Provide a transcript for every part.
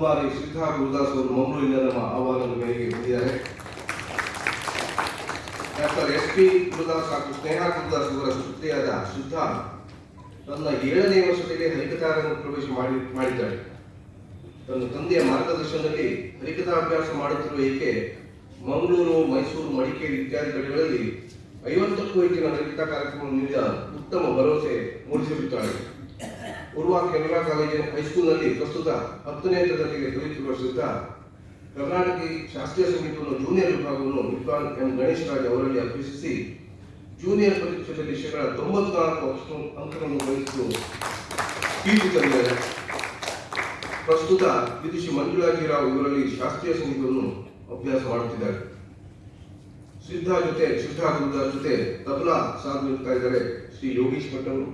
ಕುಮಾರಿ ಶ್ರೀಧಾ ಗುರುದಾಸ್ ಅವರು ಮಂಗಳೂರಿನ ನಮ್ಮ ಆಹ್ವಾನದ ಮೇರೆಗೆ ಬಂದಿದ್ದಾರೆ. ಡಾಕ್ಟರ್ ಎಸ್ ಪಿ ಗುರುದಾಸ್ ಹಾಗೂ ಸ್ನೇಹ ಗುರುದಾಸ್ ಅವರ ಸುತ್ತಿಯಾದ ಶ್ರದ್ಧಾ ತನ್ನ ಏಳನೇ ವರ್ಷದಲ್ಲಿ ಹರಿಕಥಾರನ್ನು ಪ್ರವೇಶ ಮಾಡಿ, ಮಾಡಿದ್ದಾಳೆ. ತನ್ನ ತಂದೆಯ ಮಾರ್ಗದರ್ಶನದಲ್ಲಿ ಹರಿಕಥಾ ಅಭ್ಯಾಸ ಮಾಡುತ್ತಿರುವ ಏಕೆ ಮಂಗಳೂರು, ಮೈಸೂರು, ಮಡಿಕೇರಿ ಇತ್ಯಾದಿ ಕಡೆಗಳಲ್ಲಿ ಐವತ್ತಕ್ಕೂ ಹೆಚ್ಚಿನ ಹರಿಕಥಾ ಕಾರ್ಯಕ್ರಮ ನೀಡಿದ ಉತ್ತಮ ಭರವಸೆ ಮೂಡಿಸಿರುತ್ತಾಳೆ. ಪೂರ್ವ ಕೆನರಾ ಕಾಲೇಜಿನ ಹೈಸ್ಕೂಲ್ನಲ್ಲಿ ಪ್ರಸ್ತುತ ಹತ್ತನೇ ತರಗತಿಗೆ ಕಲಿಯುತ್ತಿರುವ ಕರ್ನಾಟಕ ಶಾಸ್ತ್ರೀಯ ಸಂಗೀತವನ್ನು ಜೂನಿಯರ್ ವಿಭಾಗವನ್ನು ವಿದ್ವಾನ್ ಎಂ ಗಣೇಶ್ ರಾಜ್ ಅವರಲ್ಲಿ ಅಭ್ಯಸಿಸಿ ಜೂನಿಯರ್ ಪರೀಕ್ಷೆಯಲ್ಲಿ ಶೇಕಡ ತೊಂಬತ್ನಾಲ್ಕು ಅಂಕಗಳನ್ನು ಗಳಿಸಿದ್ದು ಕೀರ್ತಿ ತಂದಿದ್ದಾರೆ. ಪ್ರಸ್ತುತ ವಿದುಷಿ ಮಂಜುಳಾಜಿರಾವ್ ಇವರಲ್ಲಿ ಶಾಸ್ತ್ರೀಯ ಸಂಗೀತವನ್ನು ಅಭ್ಯಾಸ ಮಾಡುತ್ತಿದ್ದಾರೆ. ಸಿದ್ಧ ಜೊತೆ ಸಿದ್ಧ ಜೊತೆ ತಬಲಾ ಇದ್ದಾರೆ ಶ್ರೀ ಯೋಗೀಶ್ ಭಟ್ ಅವರು.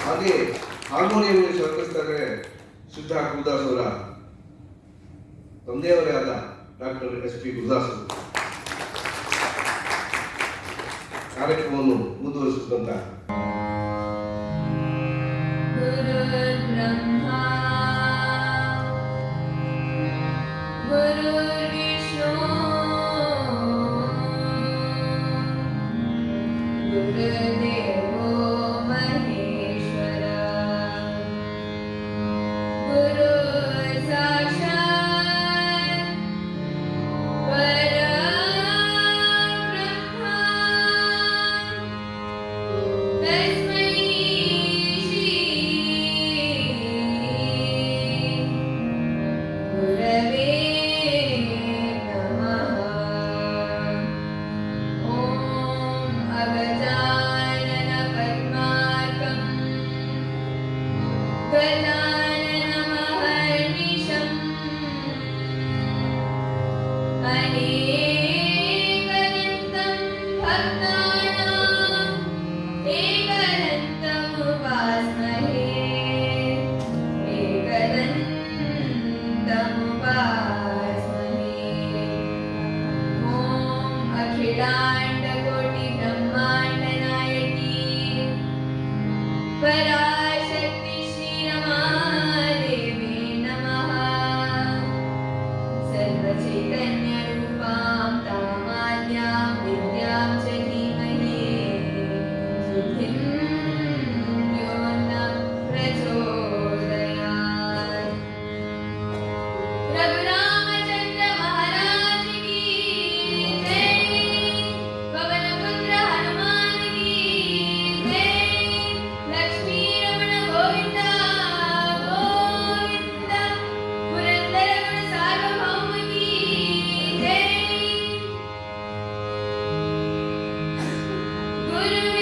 ಹಾಗೆ ಹಾರ್ಮೋನಿಯಂ ಸಹಕರಿಸ್ತಾರೆ ಶುದ್ಧ ಗುರುದಾಸ್ ಅವರ ತಂದೆಯವರೇ ಆದ ಡಾಕ್ಟರ್ ಎಸ್ ಪಿ ಗುರುದಾಸ್ ಅವರು ಕಾರ್ಯಕ್ರಮವನ್ನು ಮುಂದುವರಿಸಿದಂತ Bernard. Guru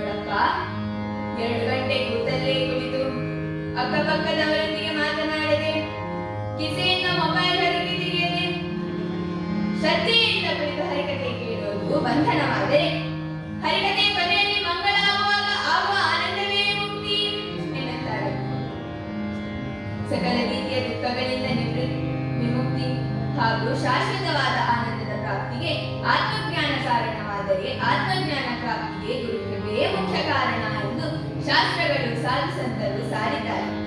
ನೋಡಪ್ಪ. ಎರಡು ಗಂಟೆ ಕೂತಲ್ಲೇ ಕುಳಿತು ಅಕ್ಕಪಕ್ಕದವರೊಂದಿಗೆ ಮಾತನಾಡದೆ, ಕಿಸೆಯಿಂದ ಮೊಬೈಲ್ ಹರಿಕೆ ತೆಗೆಯದೆ, ಶ್ರದ್ಧೆಯಿಂದ ಕುಳಿತು ಹರಿಕತೆ ಕೇಳುವುದು ಬಂಧನವಾದರೆ ಹರಿಕತೆ ಕೊನೆಯಲ್ಲಿ ಮಂಗಳ ಆಗುವಾಗ ಆಗುವ ಆನಂದವೇ ಮುಕ್ತಿ ಎನ್ನುತ್ತಾರೆ. ಸಕಲ ರೀತಿಯ ದುಃಖಗಳಿಂದ ನಿವೃತ್ತಿ ವಿಮುಕ್ತಿ ಹಾಗೂ ಶಾಶ್ವತವಾದ ಆನಂದದ ಪ್ರಾಪ್ತಿಗೆ ಆತ್ಮಜ್ಞಾನ ಕಾರಣವಾದರೆ ಆತ್ಮಜ್ಞಾನ ಪ್ರಾಪ್ತಿಗೆ ಗುರುಕೃಪೆಯೇ ಮುಖ್ಯ ಕಾರಣ ಎಂದು ಶಾಸ್ತ್ರಗಳು ಸಾಧು ಸಂತರು ಸಾರಿದ್ದಾರೆ.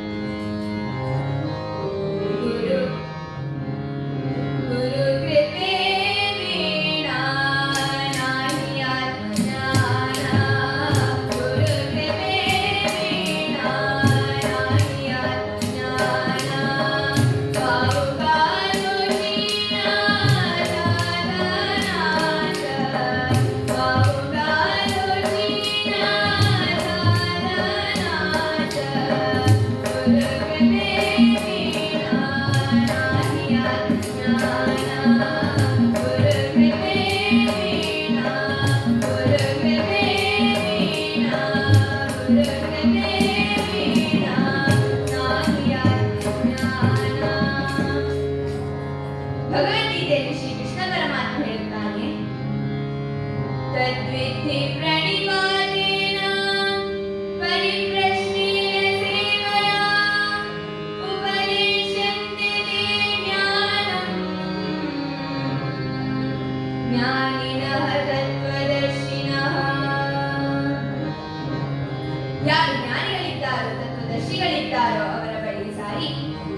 ತತ್ವದರ್ಶಿಗಳಿದ್ದಾರೋ ಅವರ ಬಳಿ ಸಾರಿ.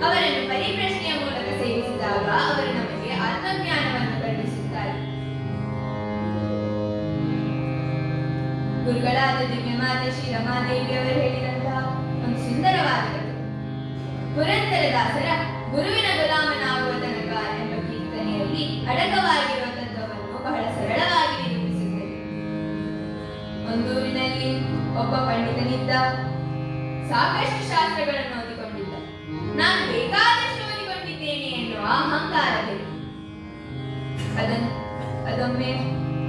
ಅವರನ್ನು ಪರಿಪ್ರಶ್ನೆಯ ಮೂಲಕ ಸೇವಿಸಿದಾಗ ಅವರು ನಮಗೆ ಆತ್ಮಜ್ಞಾನವನ್ನು ಕರುಣಿಸುತ್ತಾರೆ ಗುರುಗಳಾದ ದಿವ್ಯಮಾತೆ ಶ್ರೀ ರಮಾದೇವಿಯವರು ಹೇಳಿದಂತಹ ಒಂದು ಸುಂದರವಾದ ಪುರಂದರದಾಸರ ಗುರುವಿನ ಗುಲಾಮನಾಗುವ ತನಕ ಎಂಬ ಕೀರ್ತನೆಯಲ್ಲಿ ಅಡಕವಾಗಿರುವ ತತ್ವವನ್ನು ಬಹಳ ಸರಳವಾಗಿ ನಿರೂಪಿಸುತ್ತದೆ. ಒಂದೂರಿನಲ್ಲಿ ಒಬ್ಬ ಪಂಡಿತನಿದ್ದ ಸಾಕಷ್ಟು ಶಾಸ್ತ್ರಗಳನ್ನು ಓದಿಕೊಂಡಿದ್ದ. ನಾನು ಬೇಕಾದಷ್ಟು ಓದಿಕೊಂಡಿದ್ದೇನೆ ಎನ್ನುವ ಅಹಂಕಾರವಿದೆ ಅದನ್ನು, ಅದೊಮ್ಮೆ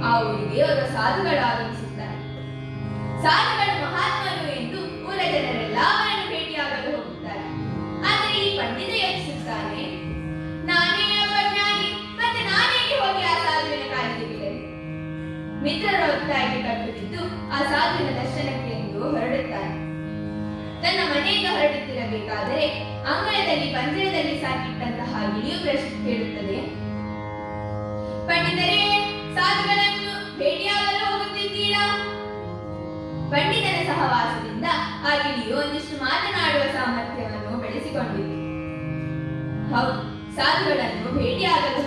ಆ ಊರಿಗೆ ದೇವರ ಸಾಧುಗಳು ಆಗಮಿಸುತ್ತಾರೆ ಸಾಧುಗಳು ಮಹಾತ್ಮರು ಎಂದು ಊರ ಜನರೆಲ್ಲ ಅವರನ್ನು ಭೇಟಿಯಾಗಲು ಹೋಗುತ್ತಾರೆ. ಆದರೆ ಈ ಪಂಡಿತ ಯೋಚಿಸುತ್ತಾನೆ, ನಾನೇ ಒಬ್ಬ ಜ್ಞಾನಿ ಮತ್ತೆ ನಾನೇಗೆ ಹೋಗಿ ಆ ಸಾಧುವಿನ ಕಾಲಿಗೆ ಮಿತ್ರರ ಒತ್ತಾಯಕ್ಕೆ ಕಟ್ಟುತ್ತಿದ್ದು ಆ ಸಾಧುವಿನ ತನ್ನ ಮನೆಯಿಂದ ಹೊರಟುತ್ತಿರಬೇಕಾದರೆ ಅಂಗಳದಲ್ಲಿ ಪಂಜರದಲ್ಲಿ ಸಾಕಿಟ್ಟಂತಹ ಗಿಳಿಯು ಪ್ರಶ್ನೆ ಕೇಳುತ್ತದೆ. ಪಂಡಿತರೇ, ಸಾಧುಗಳನ್ನು ಭೇಟಿಯಾಗಲು ಹೋಗುತ್ತಿದ್ದೀರಾ? ಪಂಡಿತನ ಸಹವಾಸದಿಂದ ಆ ಗಿಳಿಯು ಒಂದಿಷ್ಟು ಮಾತನಾಡುವ ಸಾಮರ್ಥ್ಯವನ್ನು ಬೆಳೆಸಿಕೊಂಡಿದೆ ಹೌದು, ಸಾಧುಗಳನ್ನು ಭೇಟಿಯಾಗಲು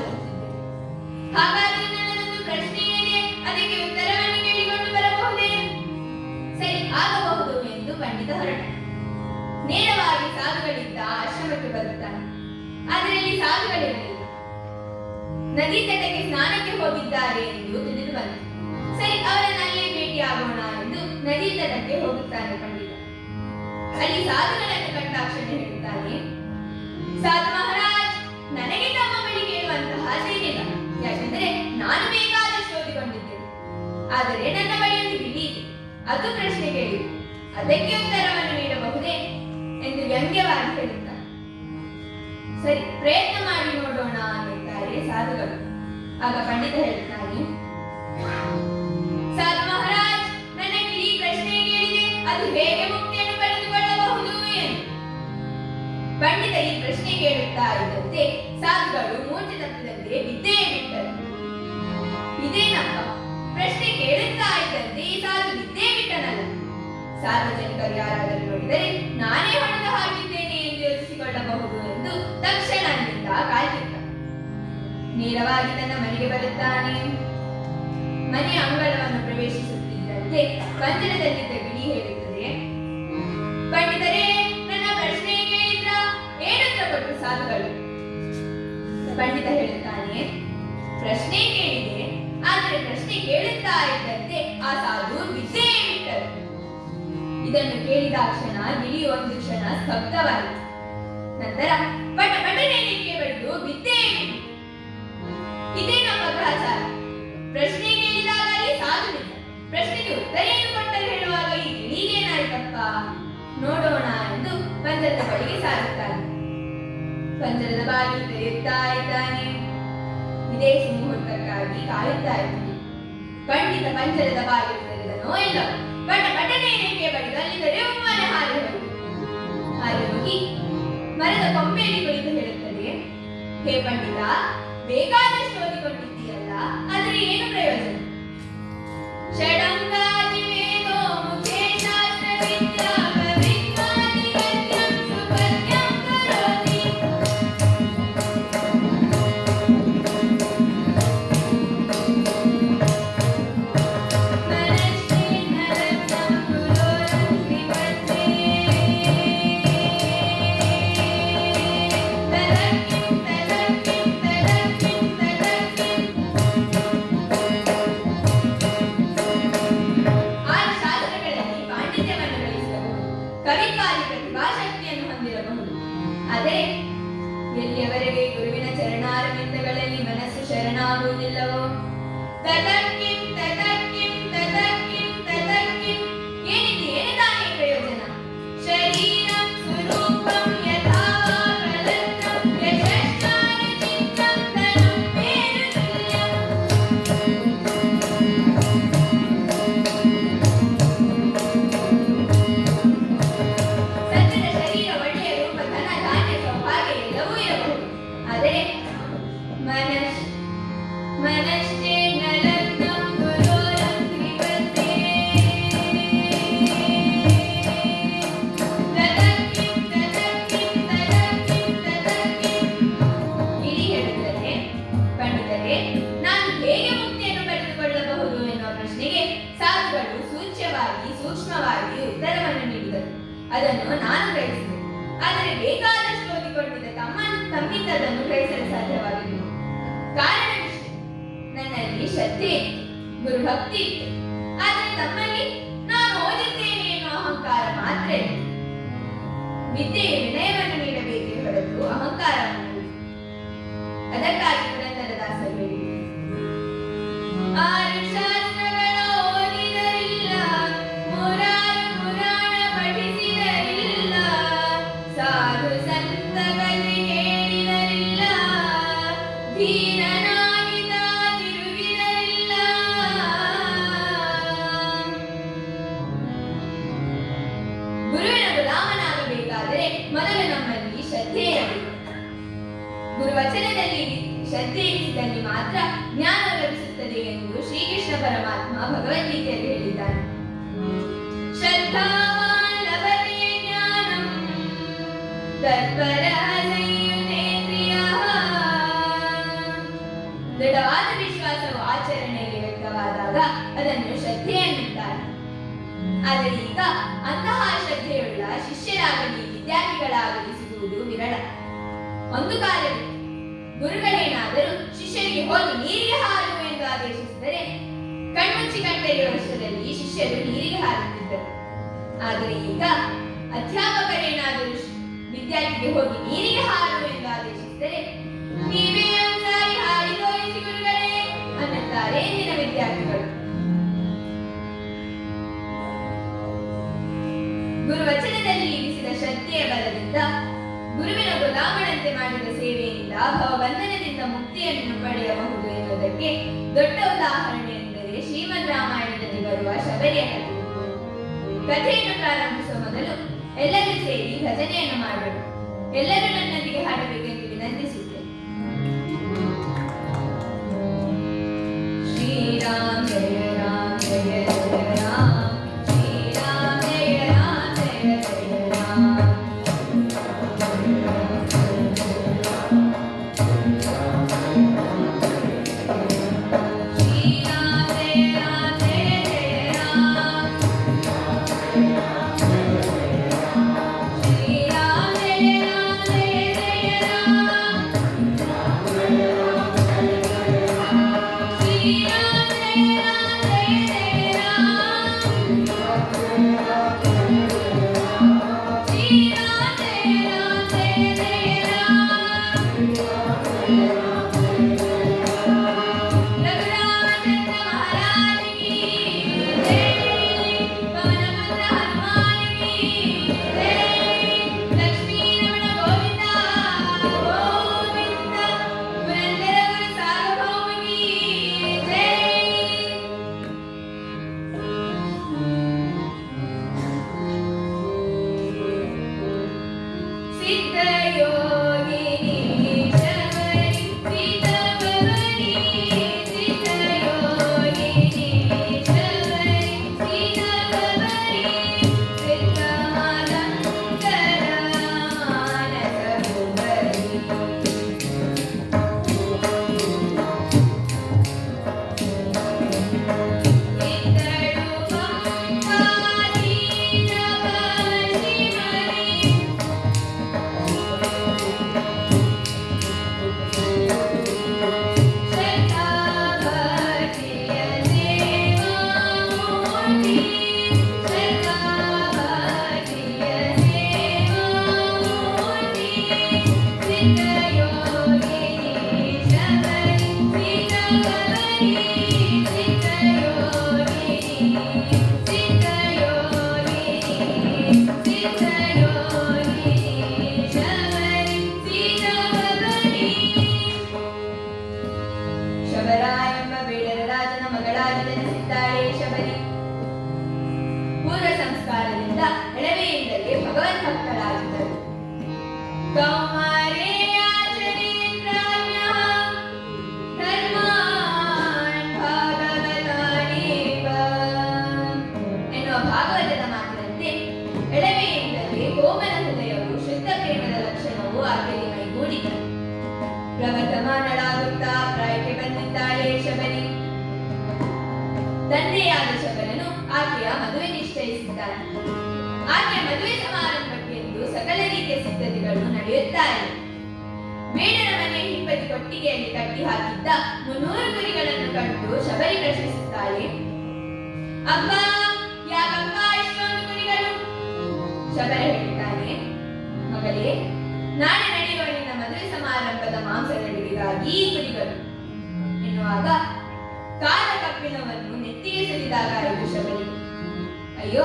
ಹಾಗಾದರೆ ನನ್ನದೊಂದು ಪ್ರಶ್ನೆ ಏನೇ ಅದಕ್ಕೆ ಉತ್ತರವನ್ನು ಕೇಳಿಕೊಂಡು ಬರಬಹುದೇ? ಸರಿ, ಆಗಬಹುದು, ಎಂದು ಪಂಡಿತ ಹೊರಟ ನೇರವಾಗಿ ಸಾಧುಗಳಿದ್ದ ಆಶ್ರಮಕ್ಕೆ ಬರುತ್ತಾನೆ. ಆದರೆ ಇಲ್ಲಿ ಸಾಧುಗಳಿರಲಿಲ್ಲ. ನದಿ ತಟಕ್ಕೆ ಸ್ನಾನಕ್ಕೆ ಹೋಗಿದ್ದಾರೆ ಎಂದು ತಿಳಿದು ಸರಿ, ಅವರನ್ನು ಅಲ್ಲೇ ಭೇಟಿಯಾಗೋಣ ಎಂದು ನದಿ ತಟಕ್ಕೆ ಹೋಗುತ್ತಾನೆ ಪಂಡಿತ. ಅಲ್ಲಿ ಸಾಧುಗಳನ್ನು ಕಂಡಾಕ್ಷಣ ಹೇಳುತ್ತಾನೆ, ಸಾಧು ಮಹಾರಾಜ್, ನನಗೆ ತಮ್ಮ ಬಳಿ ಕೇಳುವಂತಹದ್ದೇನಿಲ್ಲ ಯಾಕೆಂದರೆ ನಾನು ಬೇಕಾದಷ್ಟು ಓದಿಕೊಂಡಿದ್ದೇನೆ ಆದರೆ ನನ್ನ ಬಳಿ ಒಂದು ಗಿಳಿ ಇದೆ. ಅದು ಪ್ರಶ್ನೆ ಕೇಳಿ, ಅದಕ್ಕೆ ಉತ್ತರವನ್ನು ನೀಡಬಹುದೇ? ಎಂದು ವ್ಯಂಗ್ಯವಾಗಿ ಹೇಳುತ್ತಾನೆ ಸರಿ, ಪ್ರಯತ್ನ ಮಾಡಿ ನೋಡೋಣ ಎಂದಿದ್ದಾರೆ ಸಾಧುಗಳು. ಆಗ ಪಂಡಿತ ಹೇಳುತ್ತಾರೆ ಸಾಧು ಮಹಾರಾಜ್ ನನಗೆ ಈ ಪ್ರಶ್ನೆ ಕೇಳಿದೆ. ಅದು ಹೇಗೆ ಮುಕ್ತಿಯನ್ನು ಪಡೆದುಕೊಳ್ಳಬಹುದು ಎಂದು? ಪಂಡಿತ ಈ ಪ್ರಶ್ನೆ ಕೇಳುತ್ತಾ ಇದ್ದಂತೆ ಸಾಧುಗಳು ಮೂರ್ತಿ ತತ್ವದಂತೆ ಬಿದ್ದೇ ಬಿಟ್ಟರು ಇದೇನಪ್ಪ ಪ್ರಶ್ನೆ ಕೇಳುತ್ತಾ ಇದ್ದಂತೆ ಈ ಸಾಧು ಬಿದ್ದೇ ಬಿಟ್ಟನಲ್ಲ. ಸಾರ್ವಜನಿಕರು ಯಾರಾದರೂ ನೋಡಿದರೆ ನೇರವಾಗಿ ತನ್ನ ಮನೆಗೆ ಬರುತ್ತಾನೆ. ಮನೆಯ ಅಂಗಳವನ್ನು ಪ್ರವೇಶಿಸುತ್ತಿದ್ದಂತೆ ಪಂಜರದಲ್ಲಿದ್ದ ಗಿಳಿ ಹೇಳುತ್ತದೆ ಪಂಡಿತರೇ, ನನ್ನ ಪ್ರಶ್ನೆ ಇಲ್ಲ ಏನಂತ ಕೊಟ್ಟು ಸಾಲುಗಳು? ಪಂಡಿತ ಹೇಳುತ್ತಾನೆ, ಪ್ರಶ್ನೆ ಕೇಳಿದೆ, ಆದರೆ ಪ್ರಶ್ನೆ ಕೇಳುತ್ತಾ ಇದ್ದಂತೆ ಆ ಸಾಧು ಬಿದ್ದೇ ಬಿಟ್ಟರು. ಇದನ್ನು ಕೇಳಿದ ಕ್ಷಣ ಗಿಳಿ ಒಂದು ಕ್ಷಣ ಸ್ತಬ್ಧವಾಯಿತು. ನಂತರ, ಪಟ ಪಟನೆ ಬಡಿದು ವಿದ್ಯೆ ಬಿಟ್ಟು ಇದೇ ನಮ್ಮ ಗ್ರಹಚಾರ ಪ್ರಶ್ನೆಗೆ ಇಲ್ಲದಲ್ಲಿ ಸಾಧುವಿದೆ ಪ್ರಶ್ನೆಗೆ ಹೇಳುವಾಗ ಇಲ್ಲಿ ನೋಡೋಣ ಎಂದು ಪಂಜರದ ಬಳಿಗೆ ಸಾಗುತ್ತಾನೆ ಪಂಚರದ ಬಾಗಿ ತೆರೆಯುತ್ತಾ ವಿದೇಶಿ ಮುಹೂರ್ತಕ್ಕಾಗಿ ಕಾಯುತ್ತಾ ಇದ್ದಾನೆ. ಖಂಡಿತ ಪಂಚರದ ಬಾಗಿ ಇಲ್ಲವೋ ಬಟ್ ಘಟನೆ ಏಕೆ ಬಡಿದು ಹಾಗೆ ಮರದ ಕೊಂಬೆಯಲ್ಲಿ ಕುಳಿತು ಹೇಳುತ್ತದೆ, ಹೇ ಪಂಡಿತ, ಬೇಕಾದಷ್ಟು ಏನು ಪ್ರಯೋಜನ ಷಡಂಗ We Yeah. ಆದರೆ ಈಗ ಅಧ್ಯಾಪಕರೇನಾದರೂ ವಿದ್ಯಾರ್ಥಿಗೆ ಹೋಗಿ ನೀರಿಗೆ ಹಾರು ಎಂದು ಆದೇಶಿಸಿದರೆ, ನೀವೇ ಒಂದ್ಸಾರಿ ಹಾರಿ ತೋರಿಸಿ ಗುರುಗಳೇ ಅನ್ನುತ್ತಾರೆ ಇಂದಿನ ವಿದ್ಯಾರ್ಥಿಗಳು. ಗುರುವಚನದಲ್ಲಿ ಇರಿಸಿದ ಶ್ರದ್ಧೆಯ ಬಲದಿಂದ, ಗುರುವಿನ ಗುಲಾಮನಂತೆ ಮಾಡಿದ ಸೇವೆಯಿಂದ ಬಂಧನದಿಂದ ಮುಕ್ತಿಯನ್ನು ಪಡೆಯಬಹುದು ಎನ್ನುವುದಕ್ಕೆ ದೊಡ್ಡ ಉದಾಹರಣೆ ಎಂದರೆ ಶ್ರೀಮನ್ ರಾಮಾಯಣದಲ್ಲಿ ಬರುವ ಶಬರಿಯ ಕಥೆ ಕಥೆಯನ್ನು ಪ್ರಾರಂಭಿಸುವ ಮೊದಲು ಎಲ್ಲರೂ ಸೇರಿ ಭಜನೆಯನ್ನು ಮಾಡಬೇಕು. ಎಲ್ಲರೂ ನನ್ನೊಂದಿಗೆ ಹಾಡಬೇಕು. ಮಾಂಸಗಳಿಗಾಗಿ ಕುರಿಗಳು ಎನ್ನುವಾಗ ಕಾಲ ಕಪ್ಪಿನವನ್ನು ನೆತ್ತಿಗೆ ಸಲಿದಾಗ ಇದು ಶಬರಿ. ಅಯ್ಯೋ,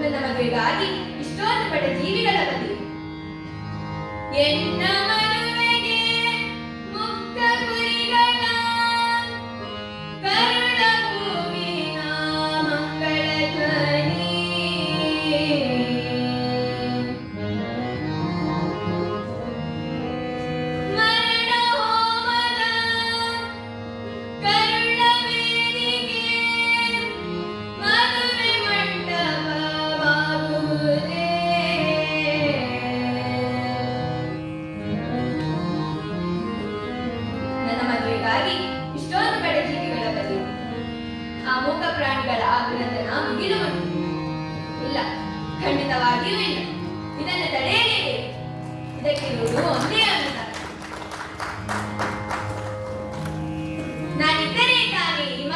ನನ್ನ ಮದುವೆಗಾಗಿ ಇಷ್ಟೊಂದು ಪಡೆ ಜೀವಿಗಳ ಬದಿ ಎನ್ನ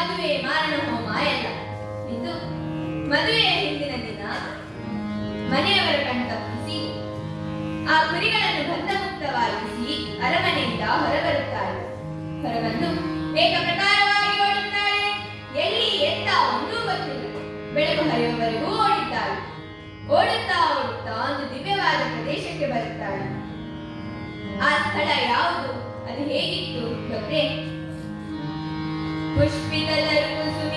ಮದುವೆ ಮಾರಣ ಹೋಮ ಎಲ್ಲ ಇದು ಮದುವೆಯ ಹಿಂದಿನ ದಿನ ಮನೆಯವರ ಕಣ್ತಪ್ಪಿಸಿ ಆ ಕುರಿಗಳನ್ನು ಬಂಧಮುಕ್ತವಾಗಿಸಿ ಅರಮನೆಯಿಂದ ಹೊರಬರುತ್ತಾರೆ. ಹೊರಬಂದು ಏಕ ಪ್ರಕಾರವಾಗಿ ಓಡುತ್ತಾರೆ. ಎಲ್ಲಿ ಎತ್ತ ಒಂದೂ ಗೊತ್ತಿಲ್ಲ. ಬೆಳಕು ಹರಿಯುವವರೆಗೂ ಓಡುತ್ತಾರೆ ಓಡುತ್ತಾ ಓಡುತ್ತಾ ಒಂದು ದಿವ್ಯವಾದ ಪ್ರದೇಶಕ್ಕೆ ಬರುತ್ತಾಳೆ ಆ ಸ್ಥಳ ಯಾವುದು? ಅದು ಹೇಗಿತ್ತು? ಗೊತ್ತೇ ಪುಷ್ಪಿಗಲರು ಕುಸುಮಿ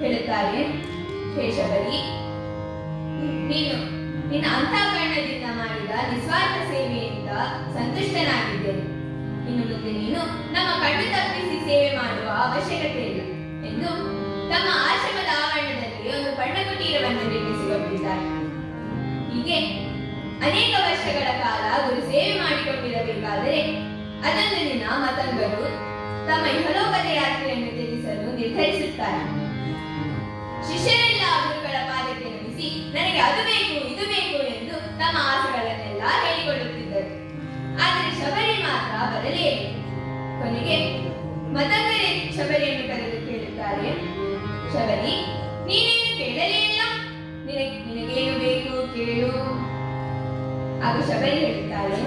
ಹೇಳುತ್ತಾರೆ. ಕೇಶವರಿ, ನೀನು, ನಿನ್ನ ಅಂತಃಕರಣದಿಂದ ಮಾಡಿದ ನಿಸ್ವಾರ್ಥ ಸೇವೆಯಿಂದ ಸಂತುಷ್ಟನಾಗಿದ್ದೇನೆ ಇನ್ನು ಮುಂದೆ ನೀನು ನಮ್ಮ ಕಣ್ಣು ತಪ್ಪಿಸಿ ಸೇವೆ ಮಾಡುವ ಅವಶ್ಯಕತೆ ಇಲ್ಲ ಎಂದು ತಮ್ಮ ಆಶ್ರಮದ ಆವರಣದಲ್ಲಿ ಒಂದು ಪರ್ಣಕುಟೀರವನ್ನು ನಿರ್ಮಿಸಿಕೊಂಡಿದ್ದಾರೆ. ಹೀಗೆ ಅನೇಕ ವರ್ಷಗಳ ಕಾಲ ಗುರು ಸೇವೆ ಮಾಡಿಕೊಂಡಿರಬೇಕಾದರೆ ಅದನ್ನು ದಿನ ಮತಂಗರು ತಮ್ಮ ಇಹಲೋಕದ ಯಾತ್ರೆಯನ್ನು ತಿಳಿಸಲು ನಿರ್ಧರಿಸುತ್ತಾರೆ. ಶಿಷ್ಯರೆಲ್ಲ ಗುರುಗಳ ಪಾದಕ್ಕೆ ನಮಿಸಿ ನನಗೆ ಅದು ಬೇಕು, ಇದು ಬೇಕು ಎಂದು ತಮ್ಮ ಆಸೆಗಳನ್ನೆಲ್ಲ ಹೇಳಿಕೊಳ್ಳುತ್ತಿದ್ದರು. ಆದರೆ ಶಬರಿ ಮಾತ್ರ ಬರಲೇ. ಕೊನೆಗೆ ಮತಂಗರೇ ಶಬರಿಯನ್ನು ಕರೆದು ಕೇಳುತ್ತಾರೆ, ಶಬರಿ, ನೀನೇನು ಕೇಳಲೇ ಇಲ್ಲ? ನಿನಗೆ, ನಿನಗೇನು ಬೇಕು ಕೇಳು. ಆಗ ಶಬರಿ ಹೇಳುತ್ತಾರೆ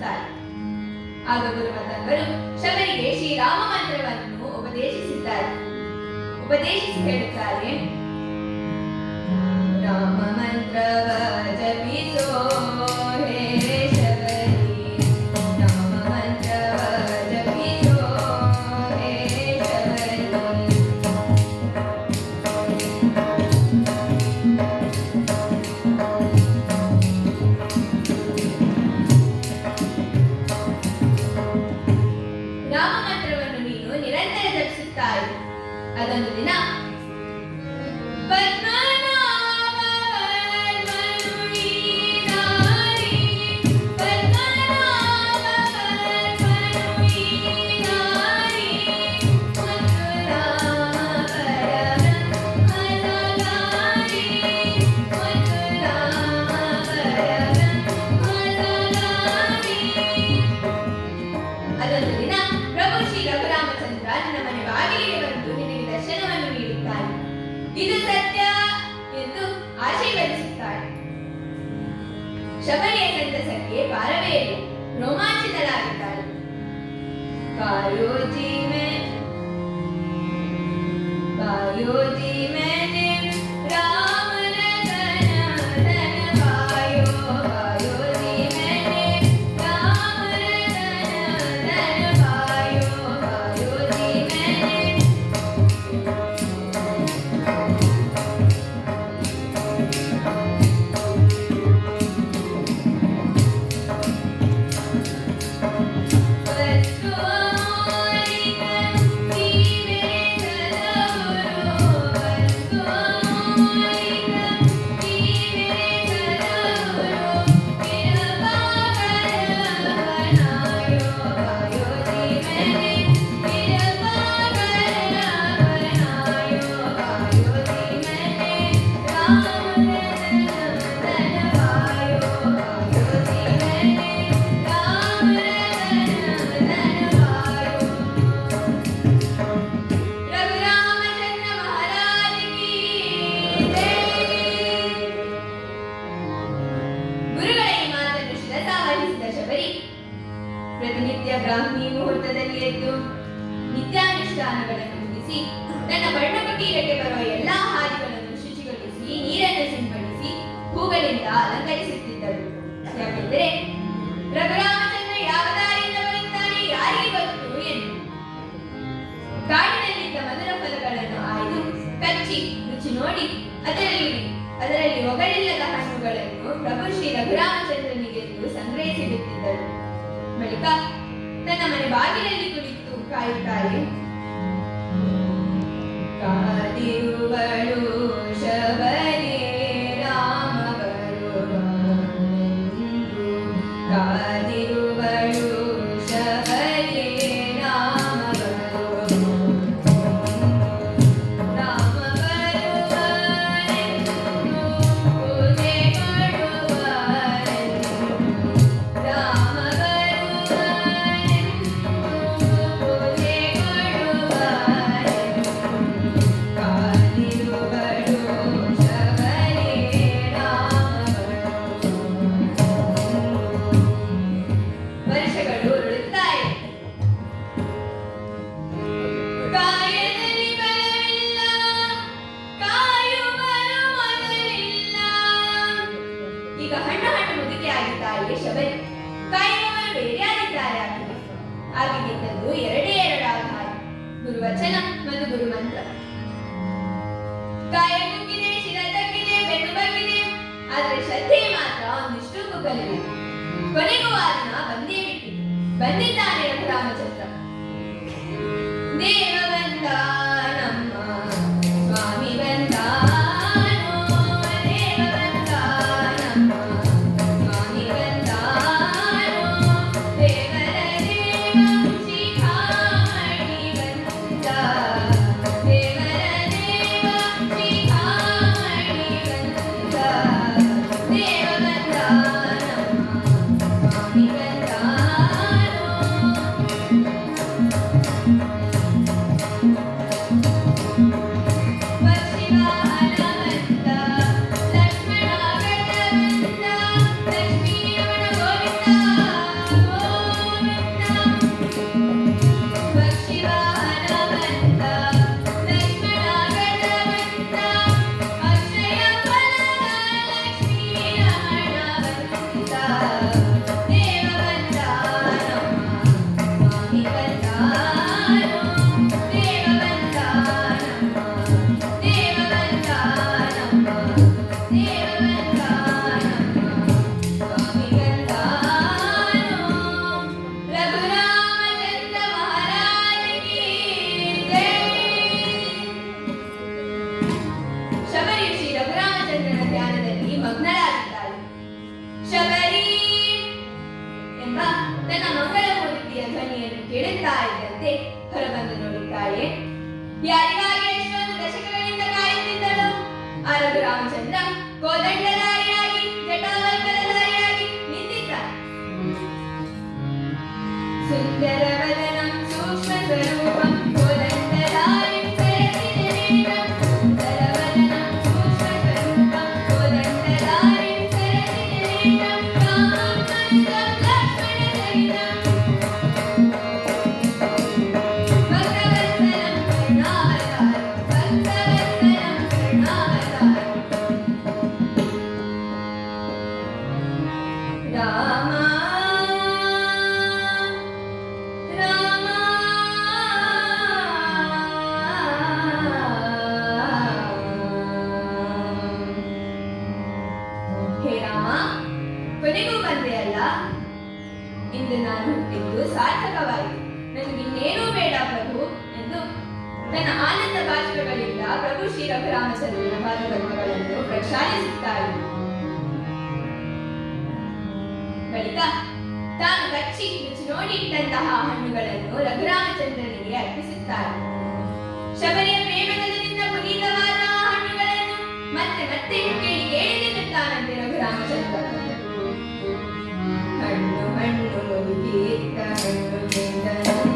ಪಾದಕ್ಕೆ ನಮಿಸುತ್ತಾರೆ ಆಗ ಗುರುಮತಂಗರು ಶಬರಿಗೆ ಶ್ರೀರಾಮ ಮಂತ್ರವನ್ನು ಉಪದೇಶಿಸಿದ್ದಾರೆ. ಉಪದೇಶಿಸಿ ಹೇಳುತ್ತಾರೆ ರಾಮ ಮಂತ್ರವ ಜಪಿಸೋ ಇದು ಸತ್ಯ ಎಂದು ಆಶೀರ್ವದಿಸುತ್ತಾರೆ. ಶಬರಿಯ ಸಂತಸಕ್ಕೆ ಪಾರವೇ ಇಲ್ಲ ರೋಮಾಂಚಿತಳಾಗಿದ್ದಾಳೆ ಕಾಯೋಜಿ ಮೇ ಕಾಯೋಜಿ ನನ್ನ ಮಗಳ ಓದಿದ್ದೀಯ ಧ್ವನಿಯನ್ನು ಕೇಳುತ್ತಾ ಇದ್ದಂತೆ ಹೊರಬಂದು ನೋಡುತ್ತಾಳೆ ಯಾರಿಗಾಗಿ ಎಷ್ಟೊಂದು ದಶಕಗಳಿಂದ ಕಾಯುತ್ತಿದ್ದಳು? ಅರಗು ರಾಮಚಂದ್ರ ಕೋದಂಡ ಕಾಣಿಸುತ್ತಾಳು ಬಳಿಕ ತಾನು ಕಚ್ಚಿ ರುಚಿ ನೋಡಿಟ್ಟಂತಹ ಹಣ್ಣುಗಳನ್ನು ರಘುರಾಮಚಂದ್ರನಿಗೆ ಅರ್ಪಿಸುತ್ತಾಳೆ ಶಬರಿಯ ಪ್ರೇಮದಿಂದ ಪುನೀತವಾದ ಹಣ್ಣುಗಳನ್ನು ಮತ್ತೆ ಮತ್ತೆ ಕೇಳಿ ಕೇಳಿದೆನ್ನುತ್ತಾನಂತೆ ರಘುರಾಮಚಂದ್ರ. ಹಣ್ಣು ಹಣ್ಣು ಮುದುಕೇರಿತ ಹಣ್ಣು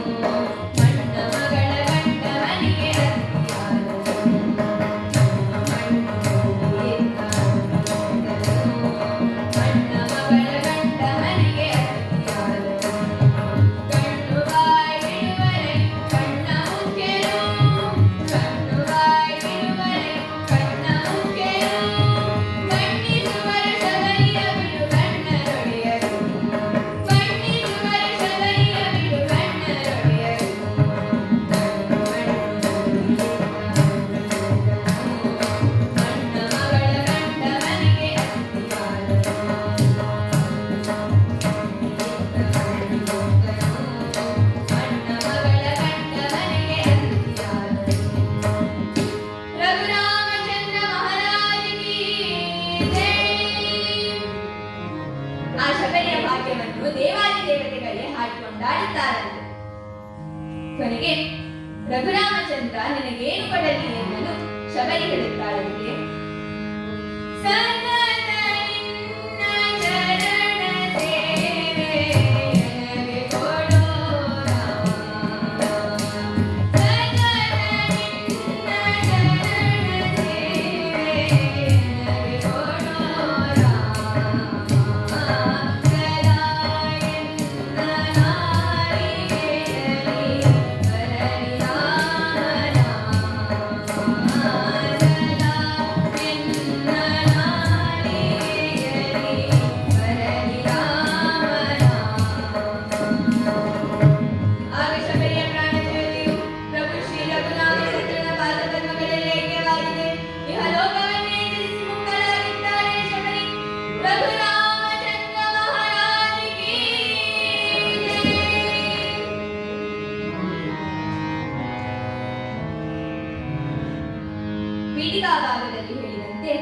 ಬೇಕಾದಾಗದಲ್ಲಿ ಹೇಳಿದಂತೆ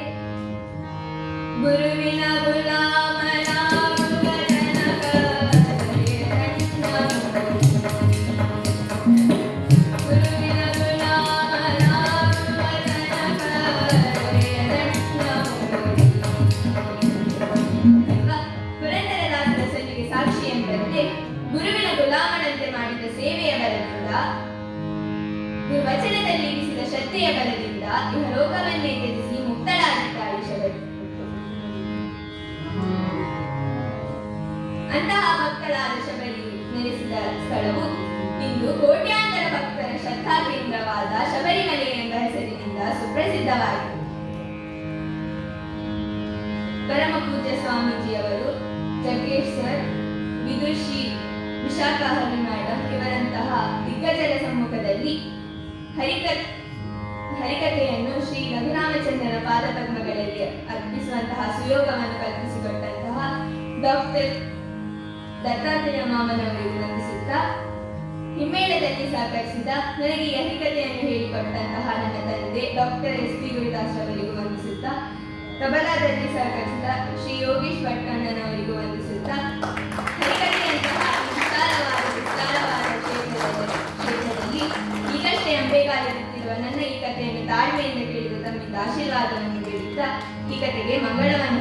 ಗುರುವಿನ ಗುಲಾಬ ಉಷಾ ಮೇಡಮ್ ಇವರಂತಹ ದಿಗ್ಗಜರ ಸಮ್ಮುಖದಲ್ಲಿ ಹರಿಕ, ಹರಿಕಥೆಯನ್ನು ಶ್ರೀ ರಘುರಾಮಚಂದ್ರನ ಪಾದ ಪದ್ಮಗಳಲ್ಲಿ ಅರ್ಪಿಸುವಂತಹ ಸುಯೋಗವನ್ನು ಕಲ್ಪಿಸಿಕೊಟ್ಟಂತಹ ಡಾಕ್ಟರ್ ದತ್ತಾತ್ರೇಯ ಮಾಮನವರಿಗೆ ವಂದಿಸುತ್ತಾ ಹಿಮ್ಮೇಳದಲ್ಲಿ ಸಹಕರಿಸಿದ ನನಗೆ ಈ ಹರಿಕಥೆಯನ್ನು ಹೇಳಿಕೊಟ್ಟಂತಹ ನನ್ನ ತಂದೆ ಡಾಕ್ಟರ್ ಎಸ್ ಪಿ ಗುರುದಾಸ್ ಅವರಿಗೂ ವಂದಿಸುತ್ತಾ ತಬಲಾದಲ್ಲಿ ಸಹಕರಿಸಿದ ಶ್ರೀ ಯೋಗೇಶ್ ಭಟ್ಕಣ್ಣನವರಿಗೂ ವಂದಿಸುತ್ತಾ ನನ್ನ ಈ ಕಥೆಯನ್ನು ತಾಳ್ಮೆಯಿಂದ ಕೇಳಿದ ತಮ್ಮಿಂದ ಆಶೀರ್ವಾದವನ್ನು ಕೇಳುತ್ತಾ ಈ ಕಥೆಗೆ ಮಂಗಳವನ್ನು